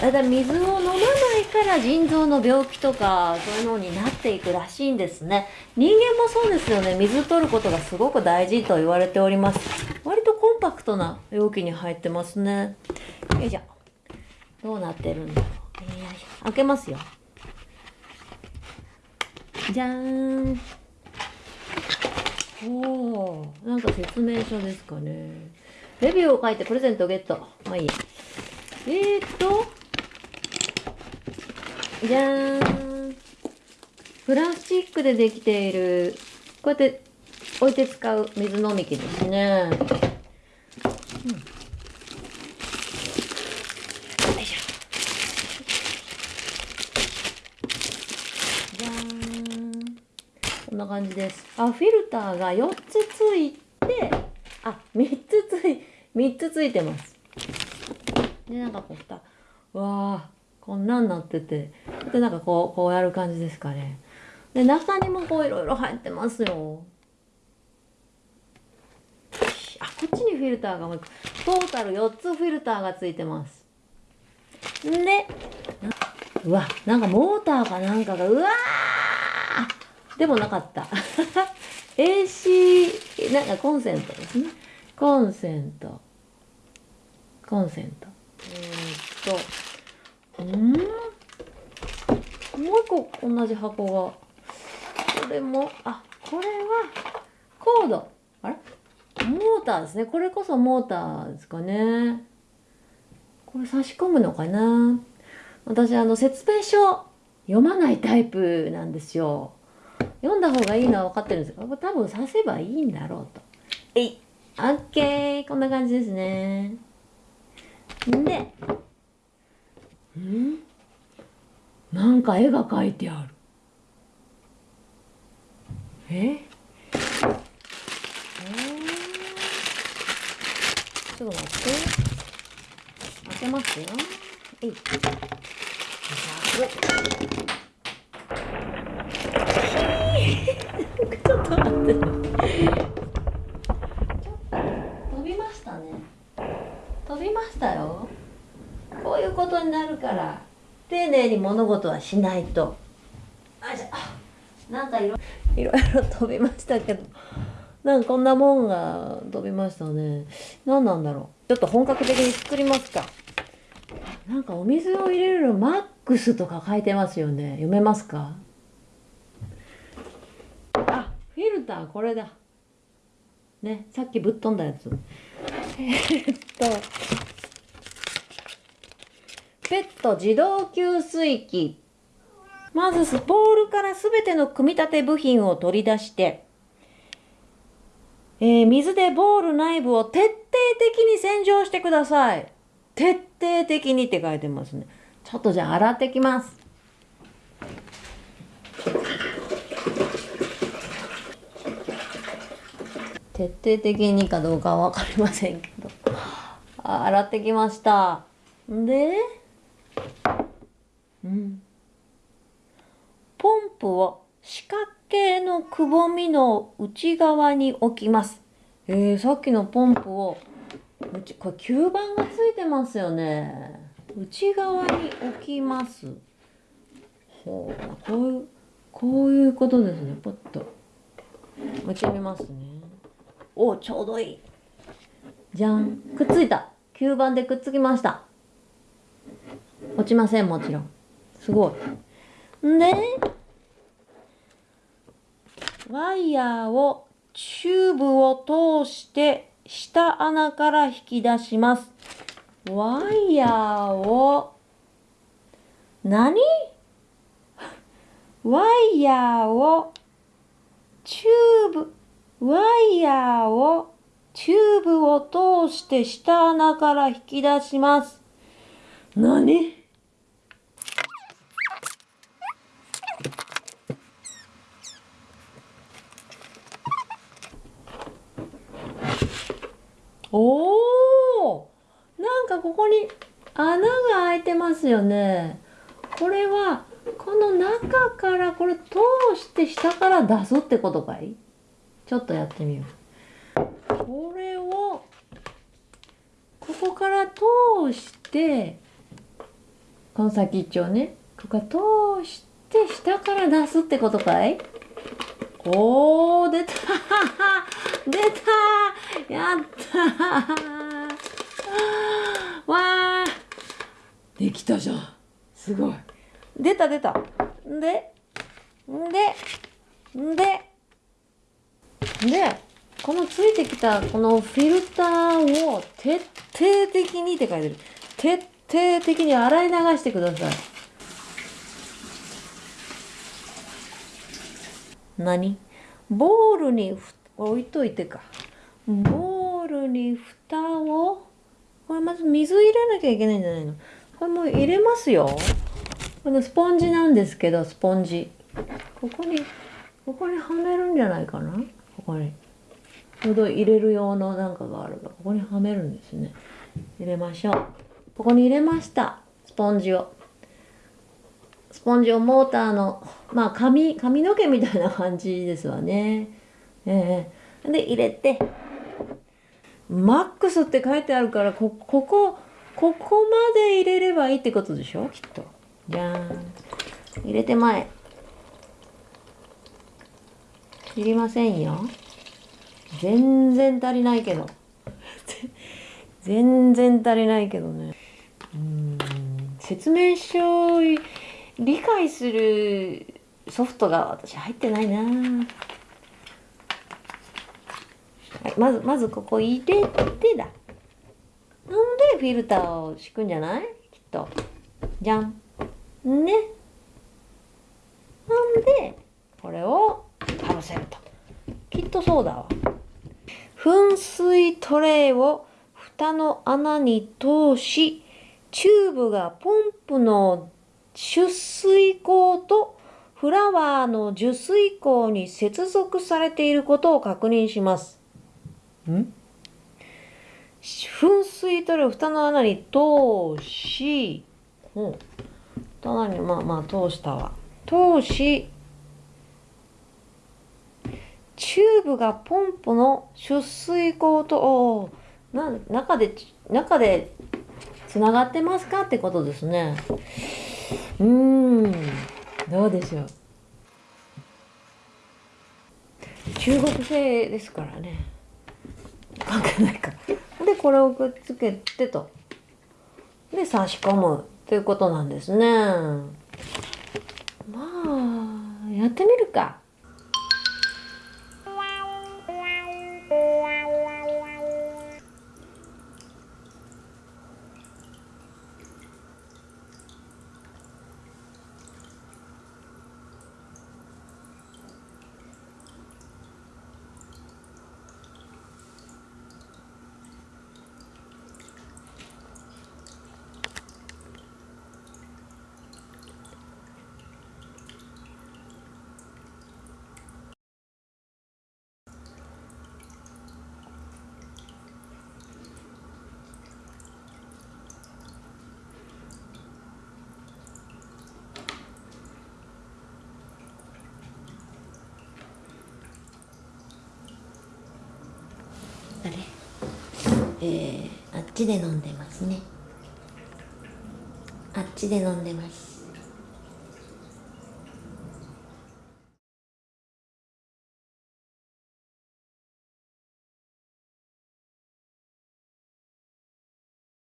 ただ水を飲まないから腎臓の病気とかそういうのになっていくらしいんですね。人間もそうですよね。水取ることがすごく大事と言われております。割とコンパクトな容器に入ってますね。よいしょ。どうなってるんだろう。よいしょ開けますよ。じゃーん。おおなんか説明書ですかね。レビューを書いてプレゼントをゲット。まあいいえー、っとじゃーん。プラスチックでできている。こうやって置いて使う水飲み器ですね、うん、よいしょ。じゃーん。こんな感じです。あフィルターが4つついてあ3 3つついてます。でなんかこう蓋。わあこんなんなってて。でなんかこうこうやる感じですかね。で中にもこういろいろ入ってますよ。あこっちにフィルターがもうトータル4つフィルターがついてます。でうわなんかモーターかなんかがうわー。でもなかった。AC なんかコンセントですね。コンセントコンセント。えー、っと。うん？もう一個同じ箱が。これもあこれはコード。あれ？モーターですね。これこそモーターですかね。これ差し込むのかな？私あの説明書読まないタイプなんですよ。読んだ方がいいのは分かってるんですけど多分刺せばいいんだろうと。えい。オッケー。こんな感じですねでん？なんか絵が描いてある。え？えちょっと待って。開けますよ。えい。ちょっと待って飛びましたね飛びましたよ。こういうことになるから。丁寧に物事はしないと。あじゃなんかいろいろ飛びましたけど。なんかこんなもんが飛びましたね。何なんだろう。ちょっと本格的に作りますか。なんかお水を入れるマックスとか書いてますよね。読めますか。あフィルターこれだ。ねさっきぶっ飛んだやつ。えー、っと。ペット自動給水器まずスポールからすべての組み立て部品を取り出してえー、水でボール内部を徹底的に洗浄してください。徹底的にって書いてますね。ちょっとじゃあ洗ってきます。徹底的にかどうかは分かりませんけど。洗ってきました。で、うん。ポンプを四角形のくぼみの内側に置きます。えー、さっきのポンプを、うち、これ吸盤がついてますよね。内側に置きます。ほう、こういう、こういうことですね。ポッと。持ちみますね。お、ちょうどいい。じゃん。くっついた。吸盤でくっつきました。落ちません、もちろん。すごい。んで、ワイヤーをチューブを通して下穴から引き出します。ワイヤーを、何？ワイヤーを、チューブ、ワイヤーを、チューブを通して下穴から引き出します。何おおなんかここに穴が開いてますよね。これはこの中からこれ通して下から出すってことかい？ちょっとやってみよう。これをここから通してこの先っちょをねここか通して下から出すってことかい？おー出た！出た！やったわーできたじゃん。すごい。出た出た。んでんでんででこのついてきたこのフィルターを徹底的にって書いてる。徹底的に洗い流してください。何？ボールに置いといてか。ボールに蓋をこれまず水入れなきゃいけないんじゃないの？これも入れますよ。このスポンジなんですけどスポンジ。ここにここにはめるんじゃないかな？ここに。ちょうど入れる用のなんかがあればここにはめるんですね。入れましょう。ここに入れました。スポンジを。スポンジをモーターのまあ髪髪の毛みたいな感じですわね。ええ。で入れて。マックスって書いてあるからこここここまで入れればいいってことでしょ？きっと。じゃーん。入れて前いりませんよ。全然足りないけど。全然足りないけどね。うん。説明書理解するソフトが私入ってないなはい、まずまずここ入れてだ。フィルターを敷くんじゃない？きっと。じゃん。ね。なんでこれをかぶせると。きっとそうだわ。噴水トレイを蓋の穴に通しチューブがポンプの出水口とフラワーの受水口に接続されていることを確認します。ん？噴水トレイを蓋の穴に通し、うん、蓋の穴にまあまあ通したわ。通し、チューブがポンプの出水口と、な中で、中でつながってますかってことですね。うーん、どうでしょう。中国製ですからね。関係ないか。で、これをくっつけてと。で、差し込むということなんですね。まあ、やってみるか。あれえー、あっちで飲んでますね。あっちで飲んでます。